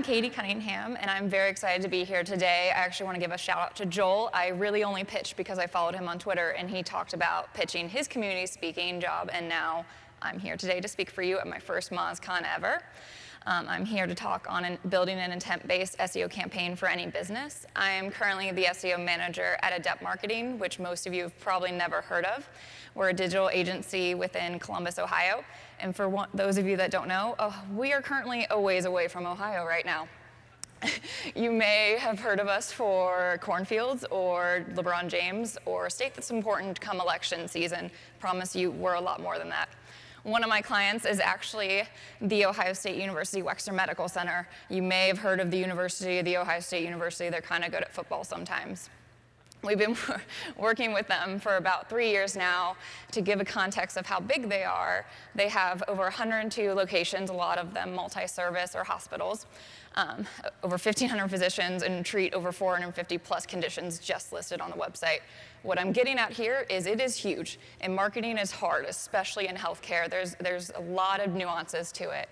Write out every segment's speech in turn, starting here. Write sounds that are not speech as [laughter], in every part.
I'm Katie Cunningham, and I'm very excited to be here today. I actually want to give a shout out to Joel. I really only pitched because I followed him on Twitter, and he talked about pitching his community speaking job, and now I'm here today to speak for you at my first MozCon ever. Um, I'm here to talk on an, building an intent-based SEO campaign for any business. I am currently the SEO manager at Adept Marketing, which most of you have probably never heard of. We're a digital agency within Columbus, Ohio, and for one, those of you that don't know, uh, we are currently a ways away from Ohio right now. [laughs] you may have heard of us for cornfields or LeBron James or a state that's important come election season. Promise you we're a lot more than that. One of my clients is actually the Ohio State University Wexner Medical Center. You may have heard of the University, the Ohio State University. They're kind of good at football sometimes. We've been [laughs] working with them for about three years now to give a context of how big they are. They have over 102 locations, a lot of them multi-service or hospitals, um, over 1,500 physicians, and treat over 450 plus conditions just listed on the website. What I'm getting at here is it is huge, and marketing is hard, especially in healthcare. There's, there's a lot of nuances to it,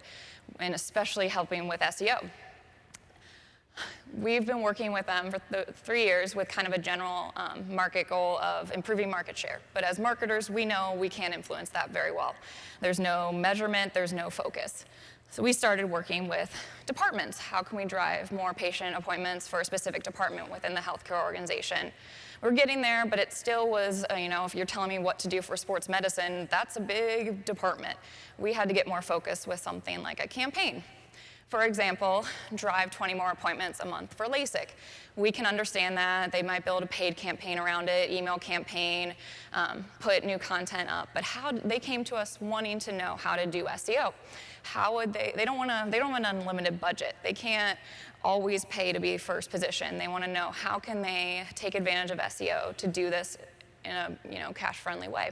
and especially helping with SEO. We've been working with them for th three years with kind of a general um, market goal of improving market share. But as marketers, we know we can't influence that very well. There's no measurement, there's no focus. So we started working with departments. How can we drive more patient appointments for a specific department within the healthcare organization? We're getting there, but it still was, uh, you know, if you're telling me what to do for sports medicine, that's a big department. We had to get more focused with something like a campaign. For example, drive 20 more appointments a month for LASIK. We can understand that. They might build a paid campaign around it, email campaign, um, put new content up. But how they came to us wanting to know how to do SEO. How would they, they don't want to, they don't have an unlimited budget. They can't always pay to be first position. They want to know how can they take advantage of SEO to do this in a you know, cash-friendly way.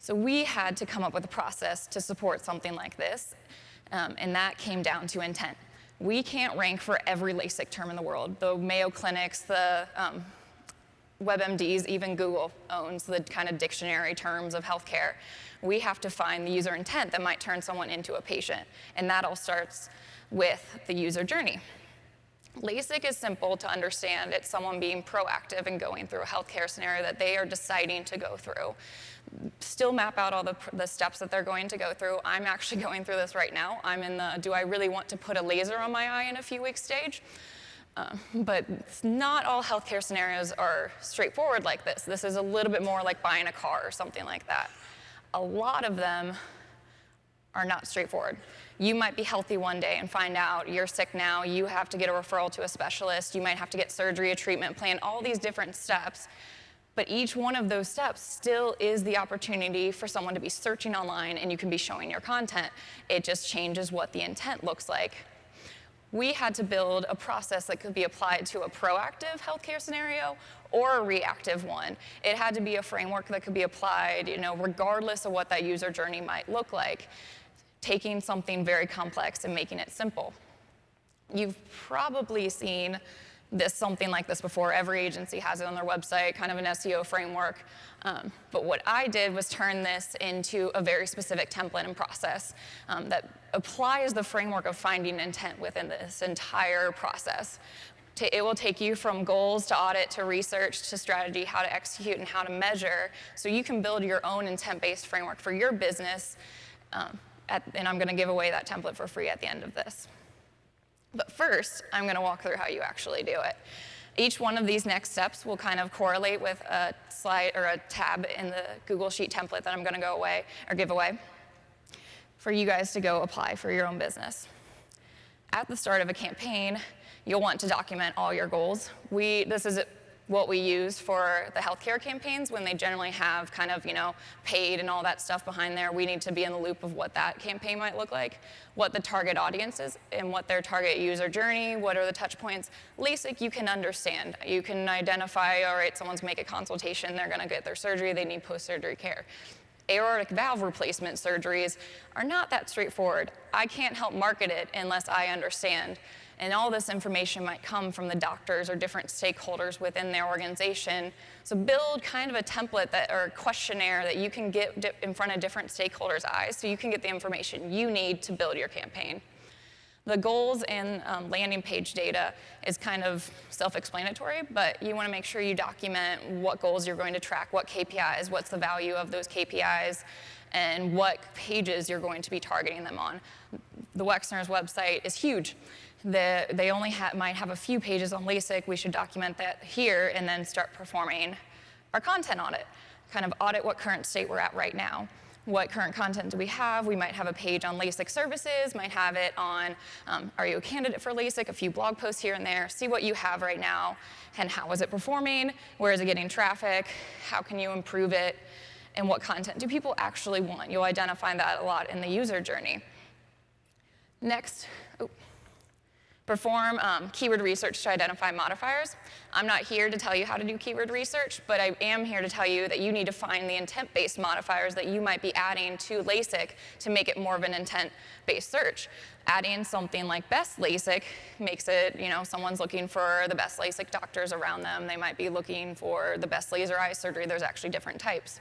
So we had to come up with a process to support something like this um, and that came down to intent. We can't rank for every LASIK term in the world. The Mayo Clinics, the um, WebMDs, even Google owns the kind of dictionary terms of healthcare. We have to find the user intent that might turn someone into a patient. And that all starts with the user journey. LASIK is simple to understand. It's someone being proactive and going through a healthcare scenario that they are deciding to go through. Still map out all the, the steps that they're going to go through. I'm actually [laughs] going through this right now. I'm in the, do I really want to put a laser on my eye in a few weeks stage? Uh, but not all healthcare scenarios are straightforward like this. This is a little bit more like buying a car or something like that. A lot of them are not straightforward. You might be healthy one day and find out you're sick now, you have to get a referral to a specialist, you might have to get surgery, a treatment plan, all these different steps. But each one of those steps still is the opportunity for someone to be searching online and you can be showing your content. It just changes what the intent looks like. We had to build a process that could be applied to a proactive healthcare scenario or a reactive one. It had to be a framework that could be applied, you know, regardless of what that user journey might look like taking something very complex and making it simple. You've probably seen this something like this before. Every agency has it on their website, kind of an SEO framework. Um, but what I did was turn this into a very specific template and process um, that applies the framework of finding intent within this entire process. It will take you from goals to audit to research to strategy, how to execute and how to measure, so you can build your own intent-based framework for your business um, at, and I'm gonna give away that template for free at the end of this. But first, I'm gonna walk through how you actually do it. Each one of these next steps will kind of correlate with a slide or a tab in the Google Sheet template that I'm gonna go away or give away for you guys to go apply for your own business. At the start of a campaign, you'll want to document all your goals. We, this is what we use for the healthcare campaigns when they generally have kind of, you know, paid and all that stuff behind there. We need to be in the loop of what that campaign might look like, what the target audience is, and what their target user journey, what are the touch points. LASIK, you can understand. You can identify, all right, someone's make a consultation, they're gonna get their surgery, they need post-surgery care aortic valve replacement surgeries are not that straightforward. I can't help market it unless I understand and all this information might come from the doctors or different stakeholders within their organization. So build kind of a template that, or a questionnaire that you can get in front of different stakeholders' eyes so you can get the information you need to build your campaign. The goals and um, landing page data is kind of self-explanatory, but you want to make sure you document what goals you're going to track, what KPIs, what's the value of those KPIs, and what pages you're going to be targeting them on. The Wexner's website is huge. The, they only ha might have a few pages on LASIK. We should document that here and then start performing our content audit, kind of audit what current state we're at right now what current content do we have? We might have a page on LASIK services, might have it on um, are you a candidate for LASIK, a few blog posts here and there, see what you have right now and how is it performing, where is it getting traffic, how can you improve it, and what content do people actually want? You'll identify that a lot in the user journey. Next, oh, perform um, keyword research to identify modifiers. I'm not here to tell you how to do keyword research, but I am here to tell you that you need to find the intent-based modifiers that you might be adding to LASIK to make it more of an intent-based search. Adding something like best LASIK makes it, you know, someone's looking for the best LASIK doctors around them. They might be looking for the best laser eye surgery. There's actually different types.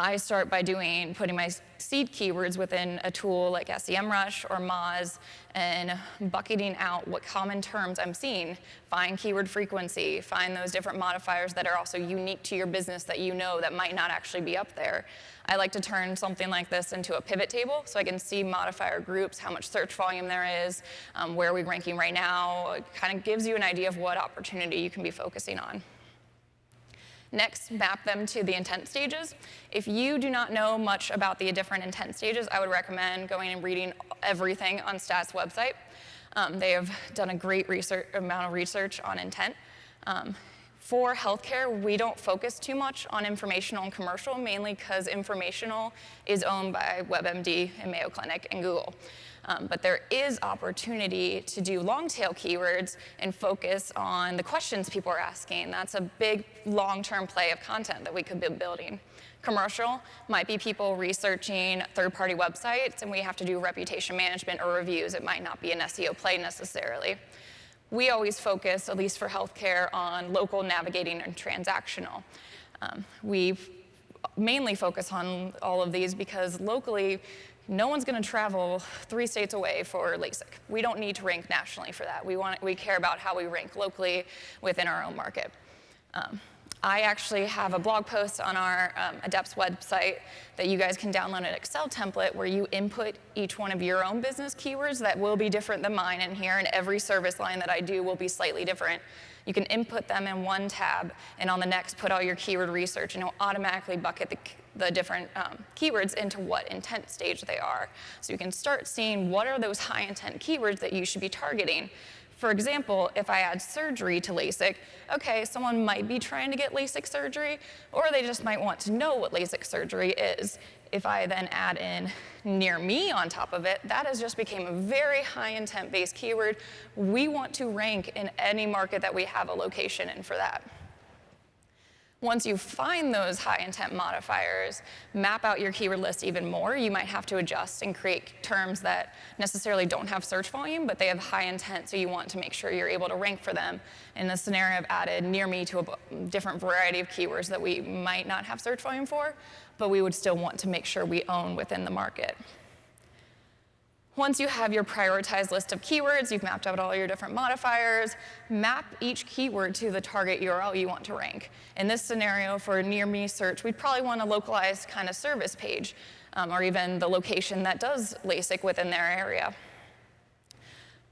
I start by doing, putting my seed keywords within a tool like SEMrush or Moz and bucketing out what common terms I'm seeing. Find keyword frequency, find those different modifiers that are also unique to your business that you know that might not actually be up there. I like to turn something like this into a pivot table so I can see modifier groups, how much search volume there is, um, where are we ranking right now. It kind of gives you an idea of what opportunity you can be focusing on. Next, map them to the intent stages. If you do not know much about the different intent stages, I would recommend going and reading everything on STAT's website. Um, they have done a great research, amount of research on intent. Um, for healthcare, we don't focus too much on informational and commercial, mainly because informational is owned by WebMD and Mayo Clinic and Google. Um, but there is opportunity to do long tail keywords and focus on the questions people are asking. That's a big long-term play of content that we could be building. Commercial might be people researching third-party websites and we have to do reputation management or reviews. It might not be an SEO play necessarily. We always focus, at least for healthcare, on local navigating and transactional. Um, we mainly focus on all of these because locally no one's going to travel three states away for LASIK. We don't need to rank nationally for that. We, want, we care about how we rank locally within our own market. Um, I actually have a blog post on our um, Adepts website that you guys can download an Excel template where you input each one of your own business keywords that will be different than mine in here, and every service line that I do will be slightly different. You can input them in one tab, and on the next put all your keyword research, and it'll automatically bucket the, the different um, keywords into what intent stage they are. So you can start seeing what are those high intent keywords that you should be targeting. For example, if I add surgery to LASIK, okay, someone might be trying to get LASIK surgery, or they just might want to know what LASIK surgery is. If I then add in near me on top of it, that has just become a very high intent based keyword. We want to rank in any market that we have a location in for that. Once you find those high intent modifiers, map out your keyword list even more. You might have to adjust and create terms that necessarily don't have search volume, but they have high intent, so you want to make sure you're able to rank for them. In this scenario, I've added near me to a different variety of keywords that we might not have search volume for, but we would still want to make sure we own within the market. Once you have your prioritized list of keywords, you've mapped out all your different modifiers, map each keyword to the target URL you want to rank. In this scenario, for a near me search, we'd probably want a localized kind of service page, um, or even the location that does LASIK within their area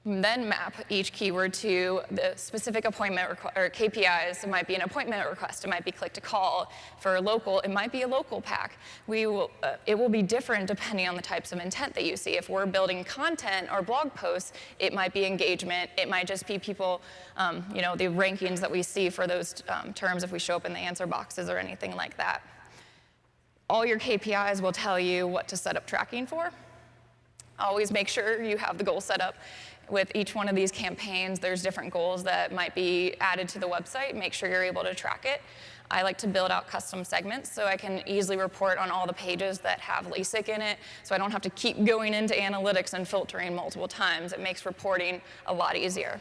then map each keyword to the specific appointment or KPIs. It might be an appointment request. It might be click to call. For local, it might be a local pack. We will, uh, it will be different depending on the types of intent that you see. If we're building content or blog posts, it might be engagement. It might just be people, um, you know, the rankings that we see for those um, terms if we show up in the answer boxes or anything like that. All your KPIs will tell you what to set up tracking for. Always make sure you have the goal set up with each one of these campaigns, there's different goals that might be added to the website. Make sure you're able to track it. I like to build out custom segments so I can easily report on all the pages that have LASIK in it so I don't have to keep going into analytics and filtering multiple times. It makes reporting a lot easier.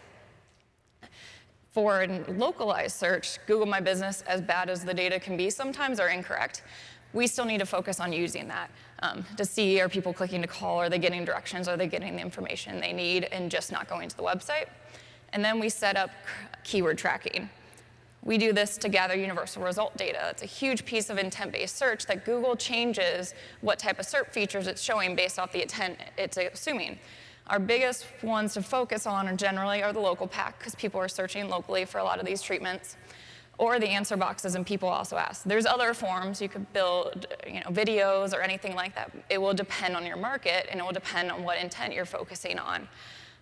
For localized search, Google My Business, as bad as the data can be sometimes, are incorrect we still need to focus on using that um, to see are people clicking to call, are they getting directions, are they getting the information they need, and just not going to the website. And then we set up keyword tracking. We do this to gather universal result data. It's a huge piece of intent-based search that Google changes what type of SERP features it's showing based off the intent it's assuming. Our biggest ones to focus on are generally are the local pack, because people are searching locally for a lot of these treatments, or the answer boxes, and people also ask. There's other forms you could build, you know, videos or anything like that. It will depend on your market, and it will depend on what intent you're focusing on.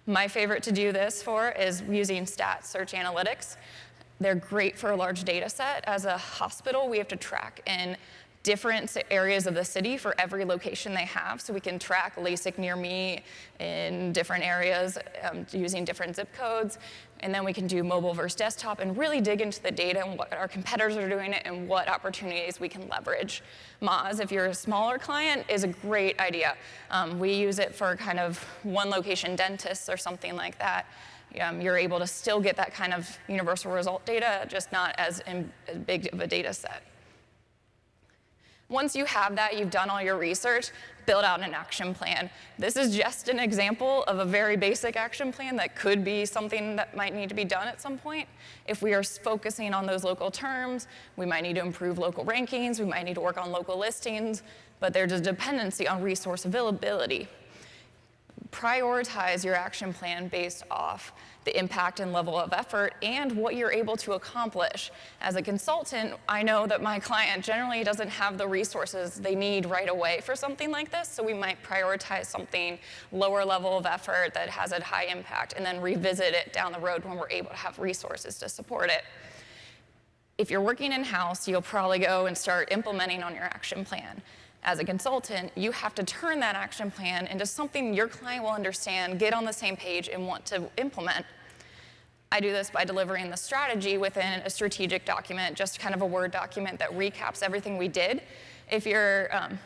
My favorite to do this for is using stat search analytics. They're great for a large data set. As a hospital, we have to track in different areas of the city for every location they have. So we can track LASIK near me in different areas um, using different zip codes. And then we can do mobile versus desktop and really dig into the data and what our competitors are doing and what opportunities we can leverage. Moz, if you're a smaller client, is a great idea. Um, we use it for kind of one location dentists or something like that. Um, you're able to still get that kind of universal result data, just not as, in, as big of a data set. Once you have that, you've done all your research, build out an action plan. This is just an example of a very basic action plan that could be something that might need to be done at some point. If we are focusing on those local terms, we might need to improve local rankings, we might need to work on local listings, but there's a dependency on resource availability prioritize your action plan based off the impact and level of effort and what you're able to accomplish. As a consultant, I know that my client generally doesn't have the resources they need right away for something like this, so we might prioritize something lower level of effort that has a high impact and then revisit it down the road when we're able to have resources to support it. If you're working in-house, you'll probably go and start implementing on your action plan as a consultant, you have to turn that action plan into something your client will understand, get on the same page, and want to implement. I do this by delivering the strategy within a strategic document, just kind of a Word document that recaps everything we did. If you're um,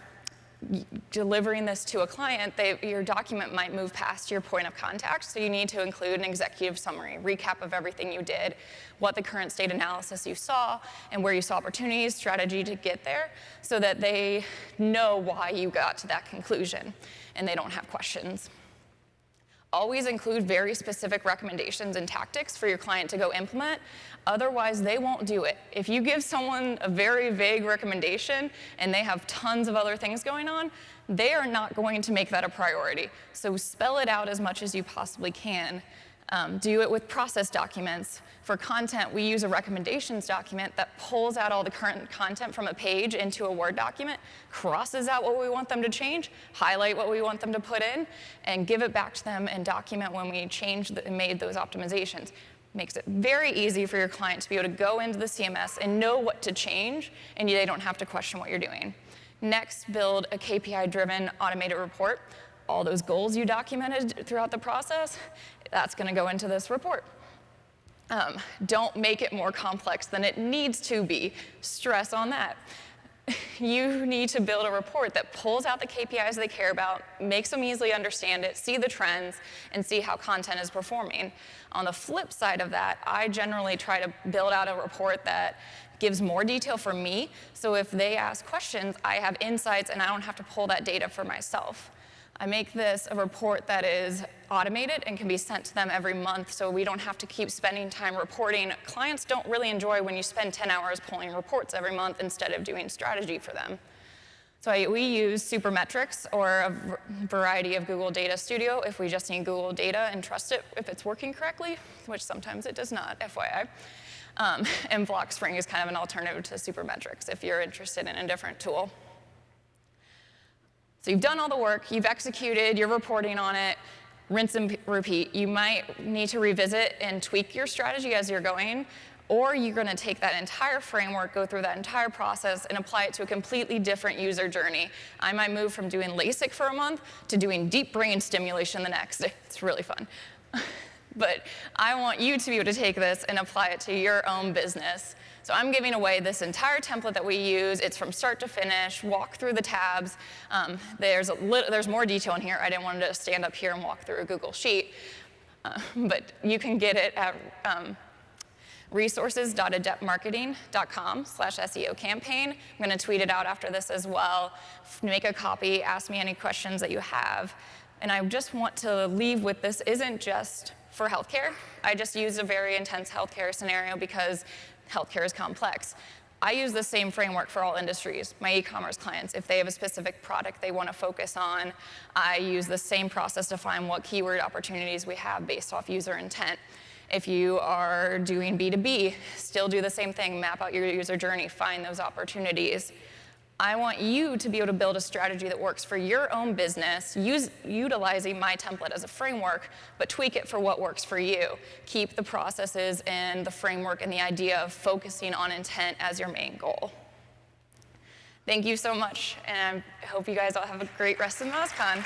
delivering this to a client, they, your document might move past your point of contact, so you need to include an executive summary, recap of everything you did, what the current state analysis you saw, and where you saw opportunities, strategy to get there, so that they know why you got to that conclusion, and they don't have questions. Always include very specific recommendations and tactics for your client to go implement. Otherwise, they won't do it. If you give someone a very vague recommendation and they have tons of other things going on, they are not going to make that a priority. So spell it out as much as you possibly can um, do it with process documents. For content, we use a recommendations document that pulls out all the current content from a page into a Word document, crosses out what we want them to change, highlight what we want them to put in, and give it back to them and document when we changed and made those optimizations. Makes it very easy for your client to be able to go into the CMS and know what to change, and they don't have to question what you're doing. Next, build a KPI-driven automated report all those goals you documented throughout the process, that's going to go into this report. Um, don't make it more complex than it needs to be. Stress on that. [laughs] You need to build a report that pulls out the KPIs they care about, makes them easily understand it, see the trends, and see how content is performing. On the flip side of that, I generally try to build out a report that gives more detail for me, so if they ask questions, I have insights and I don't have to pull that data for myself. I make this a report that is automated and can be sent to them every month so we don't have to keep spending time reporting. Clients don't really enjoy when you spend 10 hours pulling reports every month instead of doing strategy for them. So I, we use Supermetrics or a variety of Google Data Studio if we just need Google data and trust it if it's working correctly, which sometimes it does not, FYI. Um, [laughs] and Blockspring is kind of an alternative to Supermetrics if you're interested in a different tool. So you've done all the work, you've executed, you're reporting on it, rinse and repeat. You might need to revisit and tweak your strategy as you're going, or you're going to take that entire framework, go through that entire process, and apply it to a completely different user journey. I might move from doing LASIK for a month to doing deep brain stimulation the next. [laughs] It's really fun. [laughs] but I want you to be able to take this and apply it to your own business. So I'm giving away this entire template that we use. It's from start to finish, walk through the tabs. Um, there's, there's more detail in here. I didn't want to stand up here and walk through a Google Sheet. Uh, [laughs] but you can get it at um, resources.adeptmarketing.com slash SEO campaign. I'm going to tweet it out after this as well. Make a copy, ask me any questions that you have. And I just want to leave with this isn't just for healthcare. I just used a very intense healthcare scenario because healthcare is complex. I use the same framework for all industries. My e-commerce clients, if they have a specific product they want to focus on, I use the same process to find what keyword opportunities we have based off user intent. If you are doing B2B, still do the same thing, map out your user journey, find those opportunities. I want you to be able to build a strategy that works for your own business, use, utilizing my template as a framework, but tweak it for what works for you. Keep the processes and the framework and the idea of focusing on intent as your main goal. Thank you so much, and I hope you guys all have a great rest of MozCon.